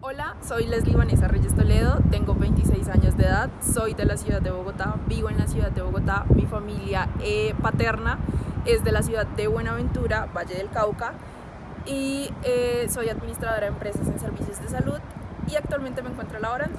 Hola, soy Leslie Vanessa Reyes Toledo, tengo 26 años de edad, soy de la ciudad de Bogotá, vivo en la ciudad de Bogotá, mi familia eh, paterna es de la ciudad de Buenaventura, Valle del Cauca, y eh, soy administradora de empresas en servicios de salud y actualmente me encuentro la laborando.